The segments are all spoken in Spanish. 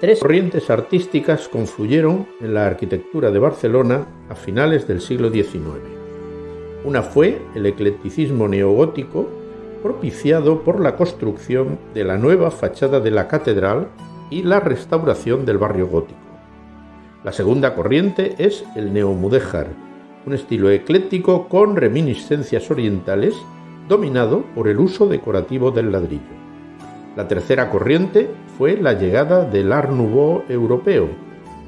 Tres corrientes artísticas confluyeron en la arquitectura de Barcelona a finales del siglo XIX. Una fue el eclecticismo neogótico, propiciado por la construcción de la nueva fachada de la catedral y la restauración del barrio gótico. La segunda corriente es el neomudéjar, un estilo ecléctico con reminiscencias orientales dominado por el uso decorativo del ladrillo. La tercera corriente fue la llegada del Art Nouveau europeo,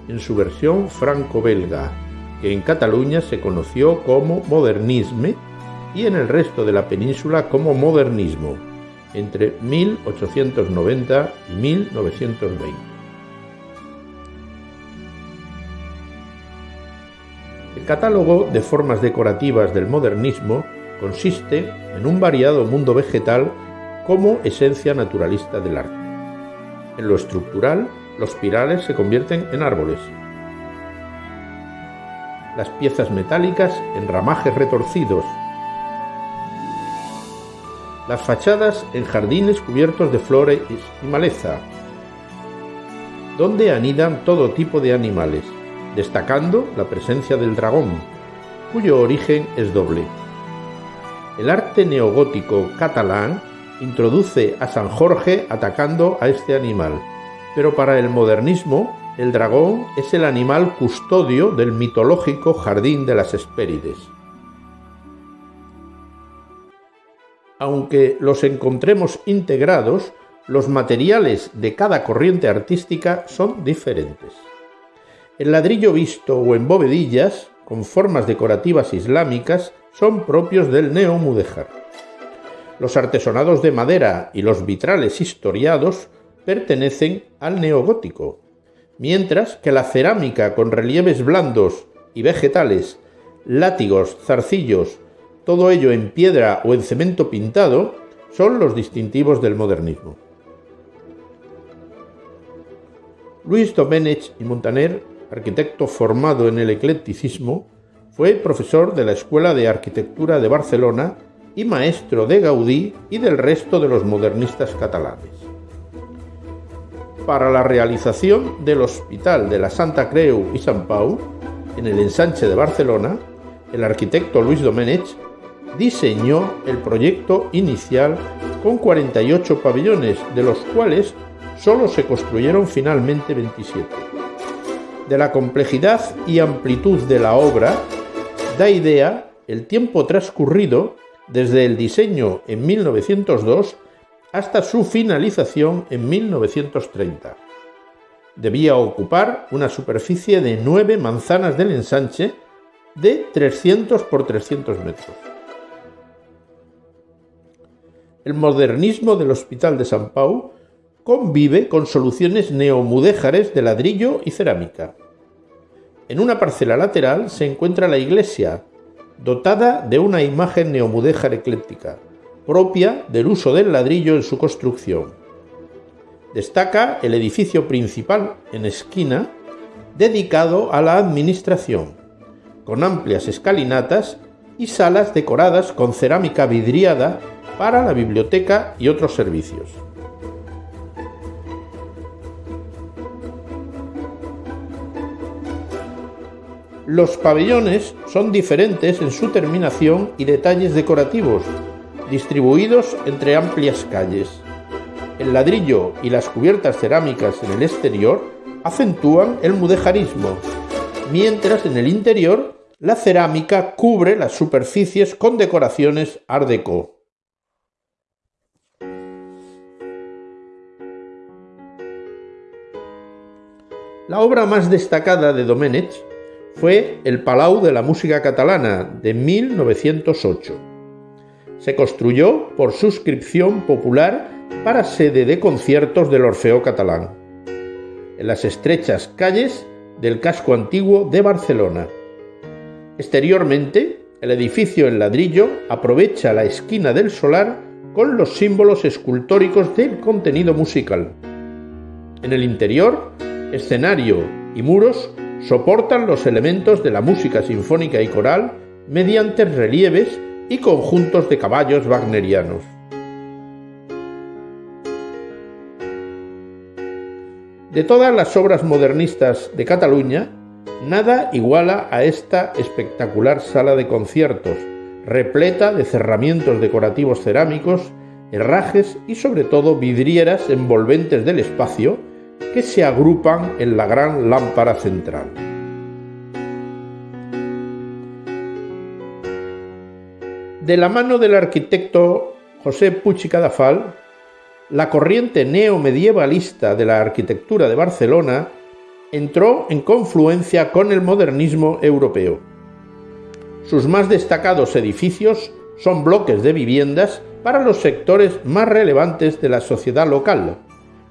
en su versión franco-belga, que en Cataluña se conoció como modernisme y en el resto de la península como modernismo, entre 1890 y 1920. El catálogo de formas decorativas del modernismo consiste en un variado mundo vegetal como esencia naturalista del arte. En lo estructural, los pirales se convierten en árboles. Las piezas metálicas en ramajes retorcidos. Las fachadas en jardines cubiertos de flores y maleza, donde anidan todo tipo de animales, destacando la presencia del dragón, cuyo origen es doble. El arte neogótico catalán introduce a San Jorge atacando a este animal, pero para el modernismo el dragón es el animal custodio del mitológico jardín de las Hespérides. Aunque los encontremos integrados, los materiales de cada corriente artística son diferentes. El ladrillo visto o en bovedillas, con formas decorativas islámicas, son propios del neomudéjar. Los artesonados de madera y los vitrales historiados pertenecen al neogótico, mientras que la cerámica con relieves blandos y vegetales, látigos, zarcillos, todo ello en piedra o en cemento pintado, son los distintivos del modernismo. Luis Domenech y Montaner, arquitecto formado en el eclecticismo, fue profesor de la Escuela de Arquitectura de Barcelona y maestro de Gaudí y del resto de los modernistas catalanes. Para la realización del Hospital de la Santa Creu y San Pau, en el ensanche de Barcelona, el arquitecto Luis Domenech diseñó el proyecto inicial con 48 pabellones, de los cuales solo se construyeron finalmente 27. De la complejidad y amplitud de la obra da idea el tiempo transcurrido desde el diseño en 1902 hasta su finalización en 1930. Debía ocupar una superficie de 9 manzanas del ensanche de 300 por 300 metros. El modernismo del Hospital de San Pau convive con soluciones neomudéjares de ladrillo y cerámica. En una parcela lateral se encuentra la iglesia, dotada de una imagen neomudéjar ecléctica, propia del uso del ladrillo en su construcción. Destaca el edificio principal en esquina, dedicado a la administración, con amplias escalinatas y salas decoradas con cerámica vidriada para la biblioteca y otros servicios. Los pabellones son diferentes en su terminación y detalles decorativos, distribuidos entre amplias calles. El ladrillo y las cubiertas cerámicas en el exterior acentúan el mudejarismo, mientras en el interior la cerámica cubre las superficies con decoraciones art déco. La obra más destacada de Domenech fue el Palau de la Música Catalana de 1908. Se construyó por suscripción popular para sede de conciertos del Orfeo Catalán, en las estrechas calles del casco antiguo de Barcelona. Exteriormente, el edificio en ladrillo aprovecha la esquina del solar con los símbolos escultóricos del contenido musical. En el interior, escenario y muros soportan los elementos de la música sinfónica y coral mediante relieves y conjuntos de caballos wagnerianos. De todas las obras modernistas de Cataluña, nada iguala a esta espectacular sala de conciertos, repleta de cerramientos decorativos cerámicos, herrajes y sobre todo vidrieras envolventes del espacio que se agrupan en la gran lámpara central. De la mano del arquitecto José Puig Cadafal, la corriente neomedievalista de la arquitectura de Barcelona entró en confluencia con el modernismo europeo. Sus más destacados edificios son bloques de viviendas para los sectores más relevantes de la sociedad local,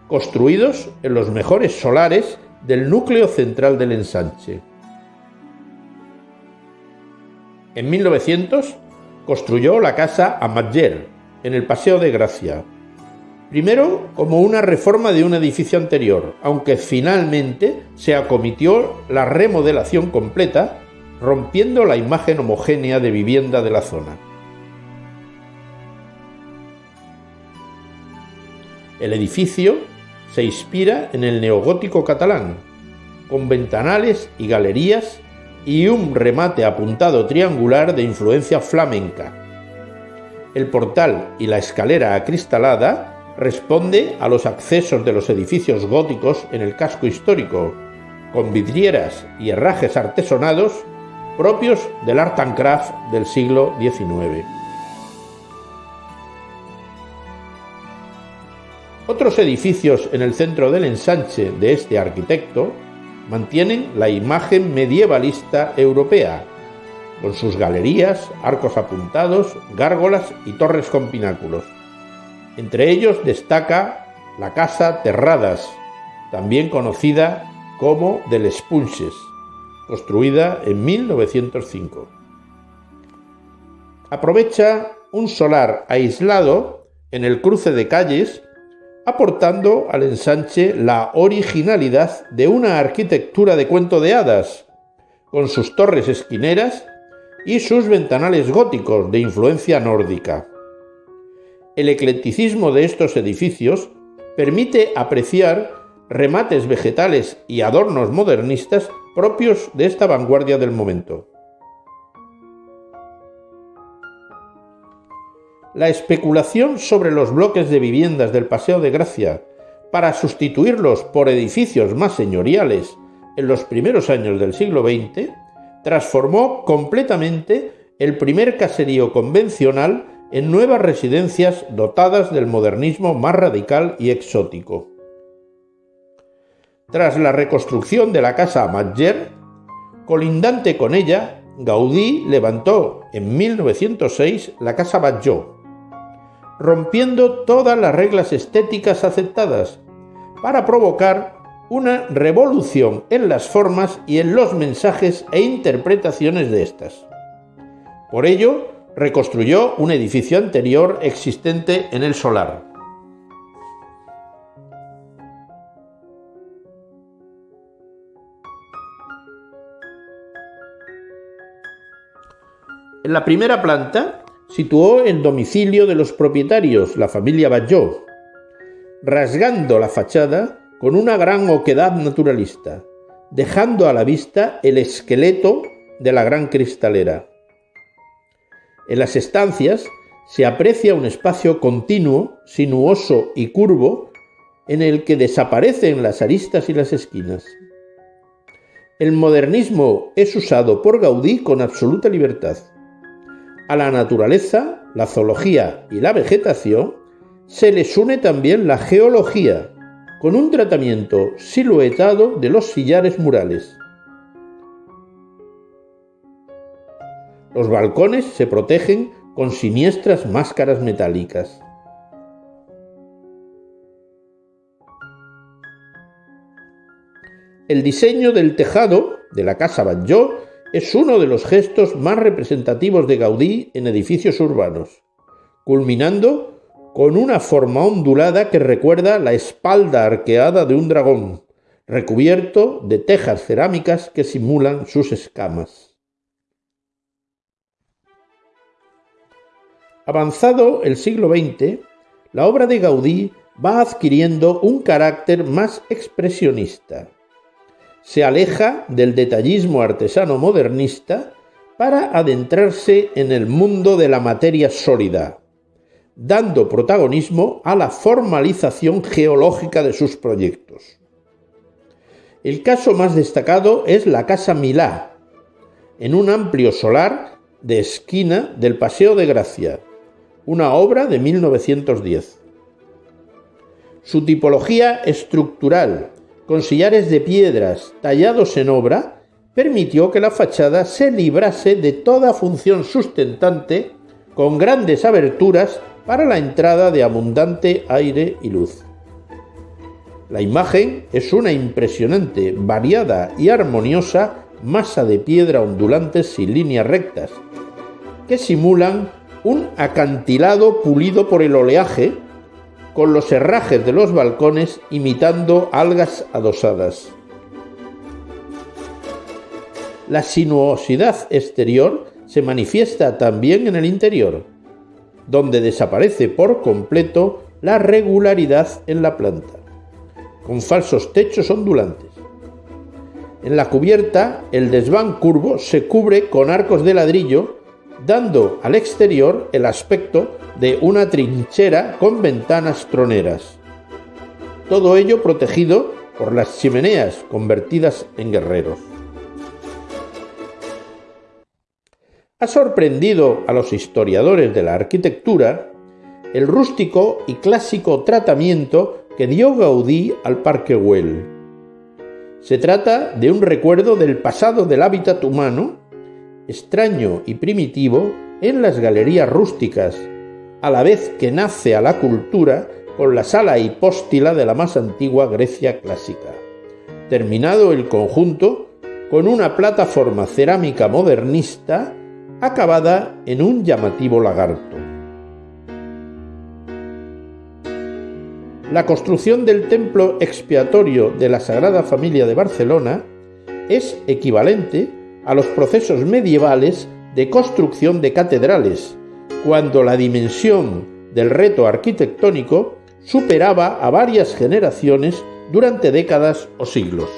construidos en los mejores solares del núcleo central del ensanche. En 1900 construyó la casa Amatller, en el Paseo de Gracia, Primero, como una reforma de un edificio anterior, aunque finalmente se acomitió la remodelación completa, rompiendo la imagen homogénea de vivienda de la zona. El edificio se inspira en el neogótico catalán, con ventanales y galerías y un remate apuntado triangular de influencia flamenca. El portal y la escalera acristalada responde a los accesos de los edificios góticos en el casco histórico, con vidrieras y herrajes artesonados propios del art and craft del siglo XIX. Otros edificios en el centro del ensanche de este arquitecto mantienen la imagen medievalista europea, con sus galerías, arcos apuntados, gárgolas y torres con pináculos. Entre ellos destaca la Casa Terradas, también conocida como del Espunches, construida en 1905. Aprovecha un solar aislado en el cruce de calles, aportando al ensanche la originalidad de una arquitectura de cuento de hadas, con sus torres esquineras y sus ventanales góticos de influencia nórdica el eclecticismo de estos edificios permite apreciar remates vegetales y adornos modernistas propios de esta vanguardia del momento. La especulación sobre los bloques de viviendas del Paseo de Gracia para sustituirlos por edificios más señoriales en los primeros años del siglo XX transformó completamente el primer caserío convencional en nuevas residencias dotadas del modernismo más radical y exótico. Tras la reconstrucción de la casa Matger, colindante con ella, Gaudí levantó en 1906 la casa Batlló, rompiendo todas las reglas estéticas aceptadas para provocar una revolución en las formas y en los mensajes e interpretaciones de estas. Por ello, reconstruyó un edificio anterior existente en el solar. En la primera planta situó el domicilio de los propietarios, la familia Batlló, rasgando la fachada con una gran oquedad naturalista, dejando a la vista el esqueleto de la gran cristalera. En las estancias se aprecia un espacio continuo, sinuoso y curvo, en el que desaparecen las aristas y las esquinas. El modernismo es usado por Gaudí con absoluta libertad. A la naturaleza, la zoología y la vegetación se les une también la geología, con un tratamiento siluetado de los sillares murales. Los balcones se protegen con siniestras máscaras metálicas. El diseño del tejado de la Casa Batlló es uno de los gestos más representativos de Gaudí en edificios urbanos, culminando con una forma ondulada que recuerda la espalda arqueada de un dragón, recubierto de tejas cerámicas que simulan sus escamas. Avanzado el siglo XX, la obra de Gaudí va adquiriendo un carácter más expresionista. Se aleja del detallismo artesano modernista para adentrarse en el mundo de la materia sólida, dando protagonismo a la formalización geológica de sus proyectos. El caso más destacado es la Casa Milá, en un amplio solar de esquina del Paseo de Gracia, una obra de 1910. Su tipología estructural, con sillares de piedras tallados en obra, permitió que la fachada se librase de toda función sustentante con grandes aberturas para la entrada de abundante aire y luz. La imagen es una impresionante, variada y armoniosa masa de piedra ondulantes sin líneas rectas, que simulan un acantilado pulido por el oleaje, con los herrajes de los balcones imitando algas adosadas. La sinuosidad exterior se manifiesta también en el interior, donde desaparece por completo la regularidad en la planta con falsos techos ondulantes. En la cubierta, el desván curvo se cubre con arcos de ladrillo, dando al exterior el aspecto de una trinchera con ventanas troneras. Todo ello protegido por las chimeneas convertidas en guerreros. Ha sorprendido a los historiadores de la arquitectura el rústico y clásico tratamiento que dio Gaudí al Parque Güell. Se trata de un recuerdo del pasado del hábitat humano, extraño y primitivo, en las galerías rústicas, a la vez que nace a la cultura con la sala hipóstila de la más antigua Grecia clásica. Terminado el conjunto con una plataforma cerámica modernista acabada en un llamativo lagarto. La construcción del templo expiatorio de la Sagrada Familia de Barcelona es equivalente a los procesos medievales de construcción de catedrales, cuando la dimensión del reto arquitectónico superaba a varias generaciones durante décadas o siglos.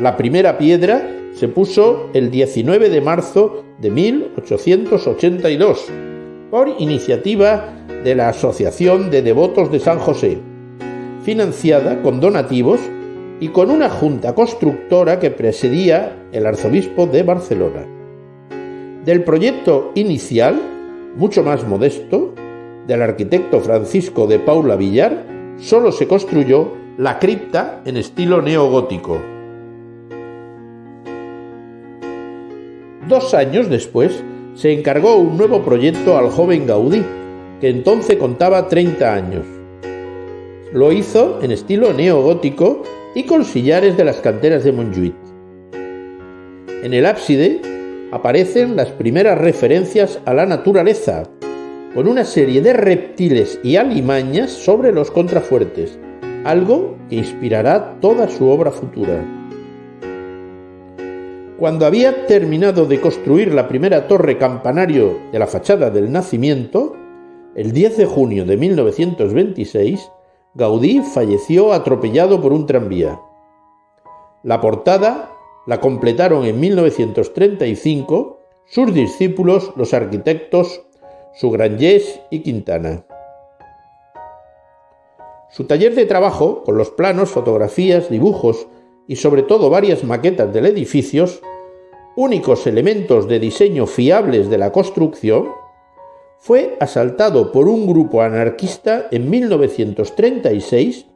La primera piedra se puso el 19 de marzo de 1882 por iniciativa de la Asociación de Devotos de San José, financiada con donativos y con una junta constructora que presidía el arzobispo de Barcelona. Del proyecto inicial, mucho más modesto, del arquitecto Francisco de Paula Villar, solo se construyó la cripta en estilo neogótico. Dos años después se encargó un nuevo proyecto al joven Gaudí, que entonces contaba 30 años. Lo hizo en estilo neogótico y con sillares de las canteras de Montjuïc. En el ábside aparecen las primeras referencias a la naturaleza, con una serie de reptiles y alimañas sobre los contrafuertes, algo que inspirará toda su obra futura. Cuando había terminado de construir la primera torre campanario de la fachada del nacimiento, el 10 de junio de 1926, Gaudí falleció atropellado por un tranvía. La portada la completaron en 1935 sus discípulos, los arquitectos Sugranyés y Quintana. Su taller de trabajo, con los planos, fotografías, dibujos y sobre todo varias maquetas del edificio, únicos elementos de diseño fiables de la construcción, fue asaltado por un grupo anarquista en 1936,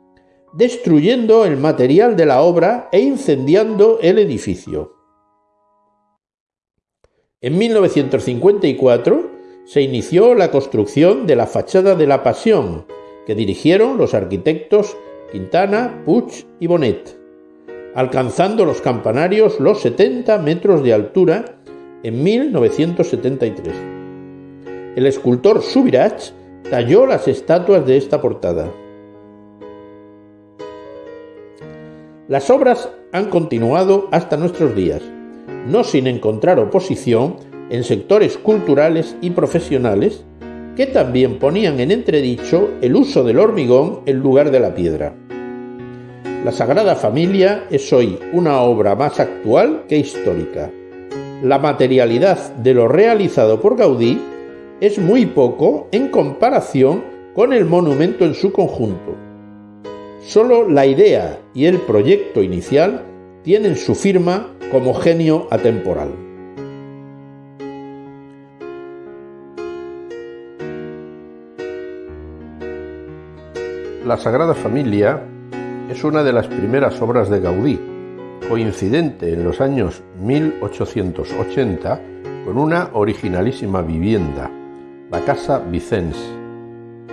destruyendo el material de la obra e incendiando el edificio. En 1954 se inició la construcción de la fachada de la Pasión, que dirigieron los arquitectos Quintana, Puig y Bonet, alcanzando los campanarios los 70 metros de altura en 1973 el escultor Subirach talló las estatuas de esta portada. Las obras han continuado hasta nuestros días, no sin encontrar oposición en sectores culturales y profesionales que también ponían en entredicho el uso del hormigón en lugar de la piedra. La Sagrada Familia es hoy una obra más actual que histórica. La materialidad de lo realizado por Gaudí es muy poco en comparación con el monumento en su conjunto. Solo la idea y el proyecto inicial tienen su firma como genio atemporal. La Sagrada Familia es una de las primeras obras de Gaudí, coincidente en los años 1880 con una originalísima vivienda, la Casa Vicens,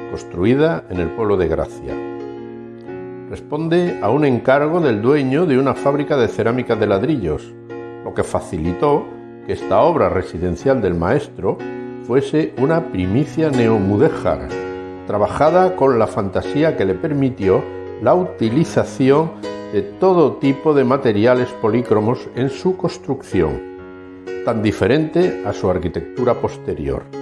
construida en el pueblo de Gracia. Responde a un encargo del dueño de una fábrica de cerámica de ladrillos, lo que facilitó que esta obra residencial del maestro fuese una primicia neomudéjar, trabajada con la fantasía que le permitió la utilización de todo tipo de materiales polícromos en su construcción, tan diferente a su arquitectura posterior.